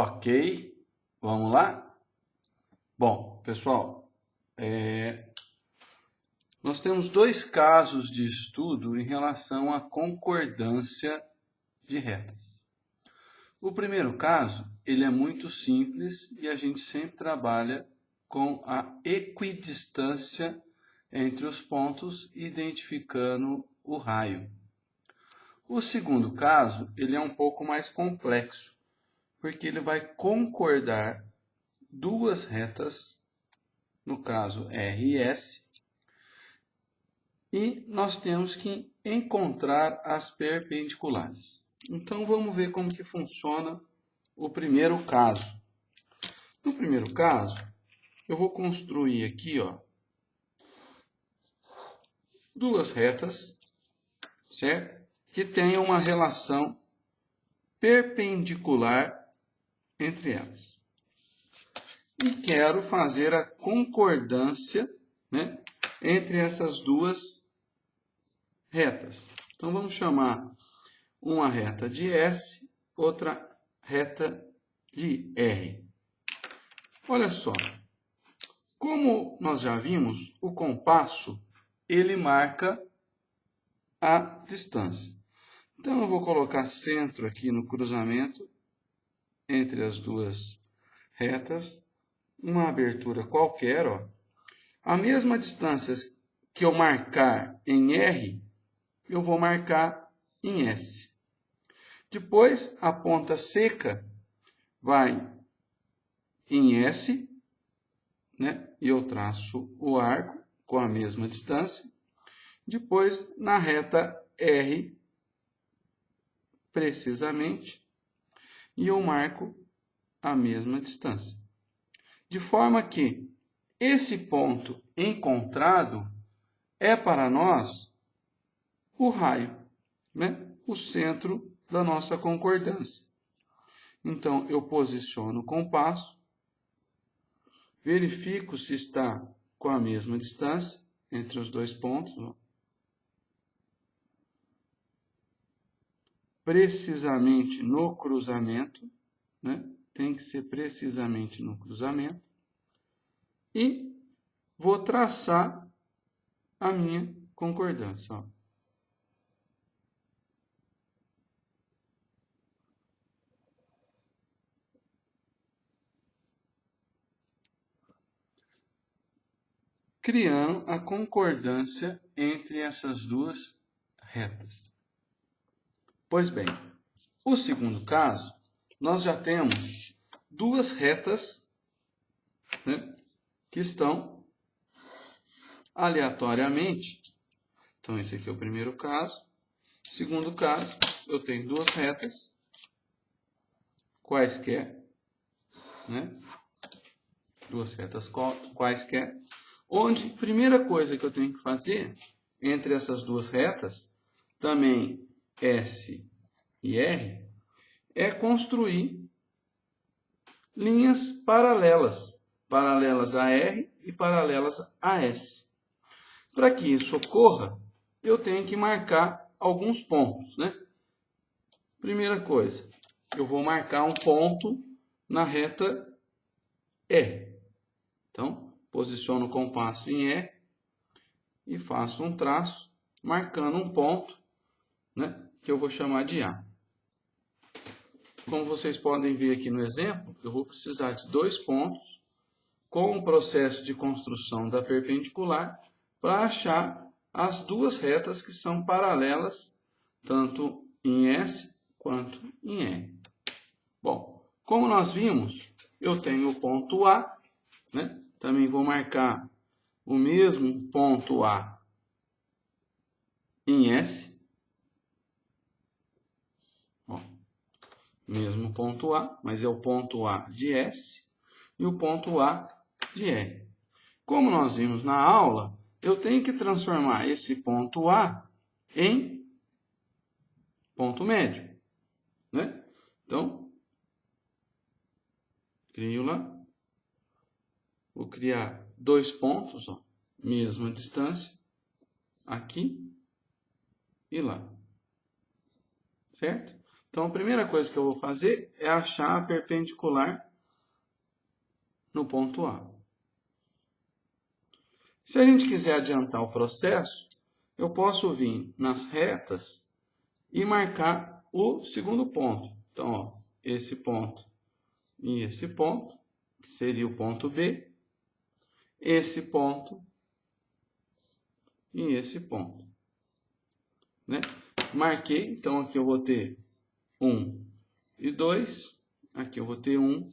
Ok, vamos lá? Bom, pessoal, é... nós temos dois casos de estudo em relação à concordância de retas. O primeiro caso, ele é muito simples e a gente sempre trabalha com a equidistância entre os pontos, identificando o raio. O segundo caso, ele é um pouco mais complexo, porque ele vai concordar duas retas, no caso R e S, e nós temos que encontrar as perpendiculares. Então, vamos ver como que funciona o primeiro caso. No primeiro caso, eu vou construir aqui, ó, duas retas, certo? Que tenham uma relação perpendicular entre elas. E quero fazer a concordância né, entre essas duas retas. Então, vamos chamar uma reta de S, outra reta de R. Olha só, como nós já vimos, o compasso ele marca a distância. Então, eu vou colocar centro aqui no cruzamento entre as duas retas, uma abertura qualquer, ó. A mesma distância que eu marcar em R, eu vou marcar em S. Depois, a ponta seca vai em S, né? e eu traço o arco com a mesma distância. Depois, na reta R, precisamente, e eu marco a mesma distância. De forma que esse ponto encontrado é para nós o raio, né? o centro da nossa concordância. Então, eu posiciono o compasso, verifico se está com a mesma distância entre os dois pontos. Precisamente no cruzamento, né? tem que ser precisamente no cruzamento. E vou traçar a minha concordância. Ó. criando a concordância entre essas duas retas. Pois bem, o segundo caso, nós já temos duas retas né, que estão aleatoriamente. Então, esse aqui é o primeiro caso. Segundo caso, eu tenho duas retas, quaisquer, né? duas retas quaisquer, onde primeira coisa que eu tenho que fazer entre essas duas retas, também S e R, é construir linhas paralelas, paralelas a R e paralelas a S. Para que isso ocorra, eu tenho que marcar alguns pontos, né? Primeira coisa, eu vou marcar um ponto na reta E. Então, posiciono o compasso em E e faço um traço, marcando um ponto, né, que eu vou chamar de A. Como vocês podem ver aqui no exemplo, eu vou precisar de dois pontos com o processo de construção da perpendicular para achar as duas retas que são paralelas, tanto em S quanto em E. Bom, como nós vimos, eu tenho o ponto A, né? também vou marcar o mesmo ponto A em S. Ó, mesmo ponto A, mas é o ponto A de S e o ponto A de R. Como nós vimos na aula, eu tenho que transformar esse ponto A em ponto médio. Né? Então, crio lá Vou criar dois pontos, ó, mesma distância, aqui e lá. Certo? Então, a primeira coisa que eu vou fazer é achar a perpendicular no ponto A. Se a gente quiser adiantar o processo, eu posso vir nas retas e marcar o segundo ponto. Então, ó, esse ponto e esse ponto, que seria o ponto B, esse ponto e esse ponto. Né? Marquei, então aqui eu vou ter 1 e 2, aqui eu vou ter 1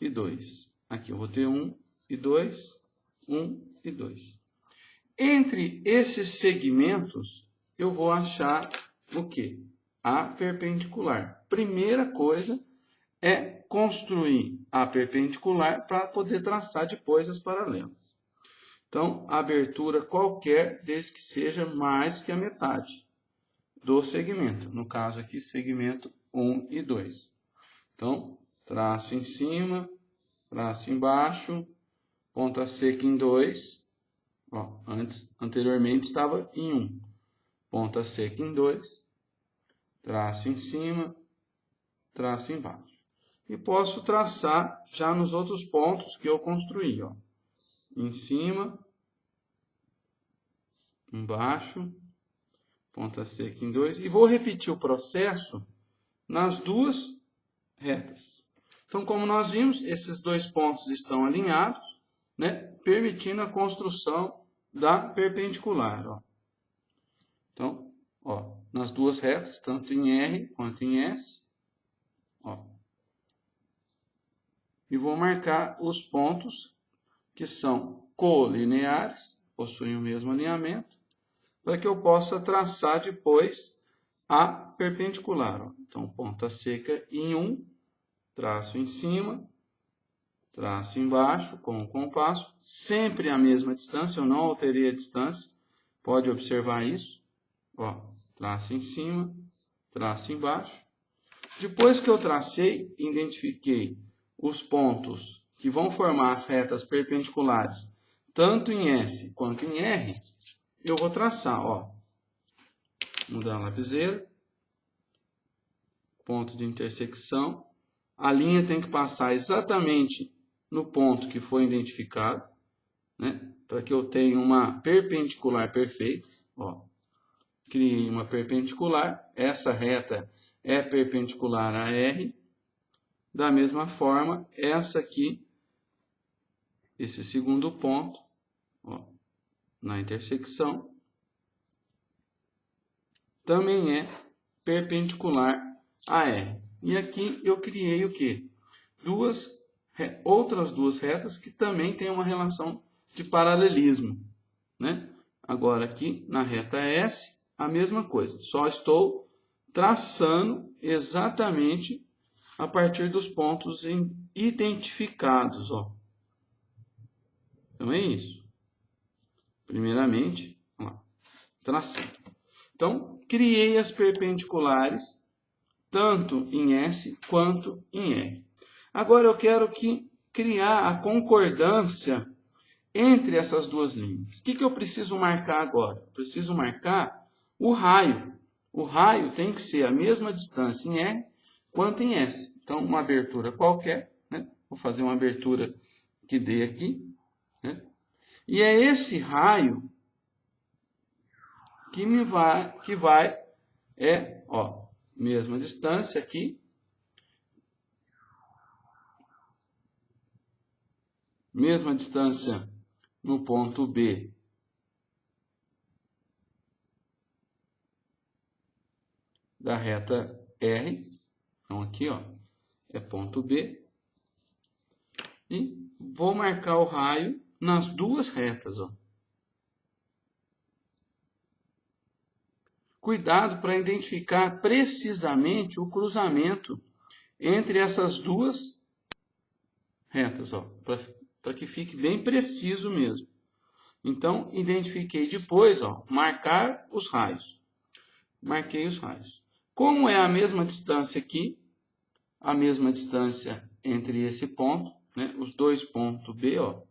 e 2. Aqui eu vou ter 1 e 2, 1 e 2. Entre esses segmentos, eu vou achar o quê? A perpendicular. Primeira coisa é construir a perpendicular para poder traçar depois as paralelas. Então, abertura qualquer, desde que seja mais que a metade do segmento. No caso aqui, segmento 1 e 2. Então, traço em cima, traço embaixo, ponta seca em 2. Ó, antes, anteriormente estava em 1. Ponta seca em 2. Traço em cima, traço embaixo. E posso traçar já nos outros pontos que eu construí. Ó. Em cima, embaixo, ponta seca em 2. E vou repetir o processo nas duas retas. Então, como nós vimos, esses dois pontos estão alinhados, né, permitindo a construção da perpendicular. Ó. Então, ó, nas duas retas, tanto em R quanto em S. Ó. E vou marcar os pontos que são colineares, possuem o mesmo alinhamento, para que eu possa traçar depois a perpendicular. Ó. Então, ponta seca em 1, traço em cima, traço embaixo com o compasso, sempre a mesma distância, eu não alterei a distância, pode observar isso, ó, traço em cima, traço embaixo. Depois que eu tracei, identifiquei os pontos que vão formar as retas perpendiculares, tanto em S quanto em R, eu vou traçar, ó, mudar a lapiseira, ponto de intersecção, a linha tem que passar exatamente no ponto que foi identificado, né? para que eu tenha uma perpendicular perfeita. Ó. Criei uma perpendicular, essa reta é perpendicular a R. Da mesma forma, essa aqui, esse segundo ponto, ó, na intersecção, também é perpendicular a R. E aqui eu criei o quê? Duas, outras duas retas que também têm uma relação de paralelismo. Né? Agora aqui na reta S, a mesma coisa. Só estou traçando exatamente a partir dos pontos identificados. Ó. Então é isso. Primeiramente, traçando. Então, criei as perpendiculares tanto em S quanto em R. Agora eu quero que criar a concordância entre essas duas linhas. O que, que eu preciso marcar agora? Eu preciso marcar o raio. O raio tem que ser a mesma distância em R quanto em S. Então, uma abertura qualquer, né? vou fazer uma abertura que dê aqui. Né? E é esse raio que me vai, que vai, é, ó, mesma distância aqui. Mesma distância no ponto B. Da reta R. Então, aqui, ó, é ponto B. E vou marcar o raio nas duas retas, ó. Cuidado para identificar precisamente o cruzamento entre essas duas retas, para que fique bem preciso mesmo. Então, identifiquei depois, ó, marcar os raios. Marquei os raios. Como é a mesma distância aqui, a mesma distância entre esse ponto, né, os dois pontos B, ó,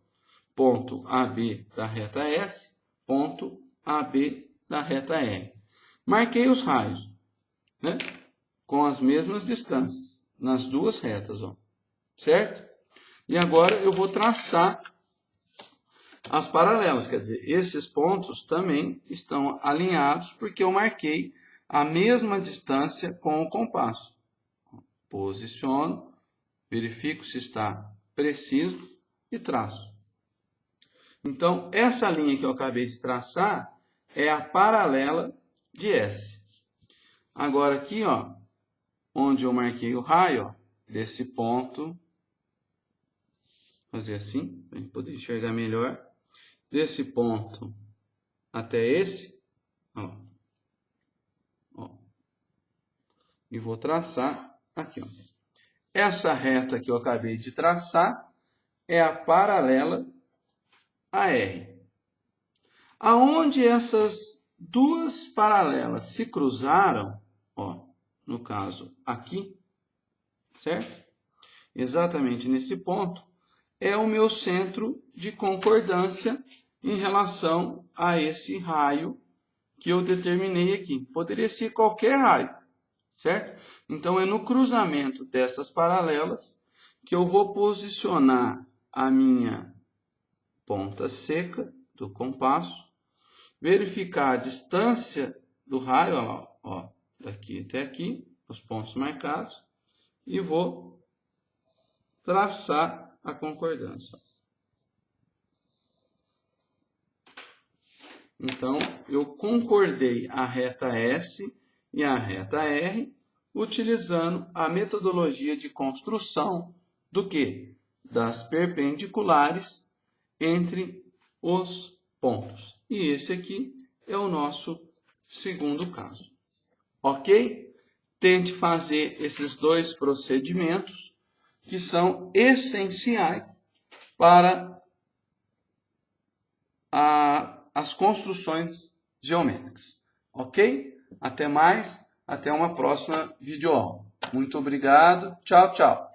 ponto AB da reta S, ponto AB da reta R. Marquei os raios. Né? com as mesmas distâncias, nas duas retas, ó, certo? E agora eu vou traçar as paralelas, quer dizer, esses pontos também estão alinhados porque eu marquei a mesma distância com o compasso. Posiciono, verifico se está preciso e traço. Então, essa linha que eu acabei de traçar é a paralela de S. Agora aqui, ó, onde eu marquei o raio, ó, desse ponto, fazer assim, para poder enxergar melhor, desse ponto até esse, ó, ó, e vou traçar aqui, ó. Essa reta que eu acabei de traçar é a paralela a R. Aonde essas duas paralelas se cruzaram, ó, no caso aqui, certo? Exatamente nesse ponto, é o meu centro de concordância em relação a esse raio que eu determinei aqui. Poderia ser qualquer raio, certo? Então, é no cruzamento dessas paralelas que eu vou posicionar a minha ponta seca do compasso, verificar a distância do raio, ó, daqui até aqui, os pontos marcados, e vou traçar a concordância. Então, eu concordei a reta S e a reta R utilizando a metodologia de construção do que? Das perpendiculares entre os pontos. E esse aqui é o nosso segundo caso. Ok? Tente fazer esses dois procedimentos que são essenciais para a, as construções geométricas. Ok? Até mais, até uma próxima videoaula. Muito obrigado. Tchau, tchau.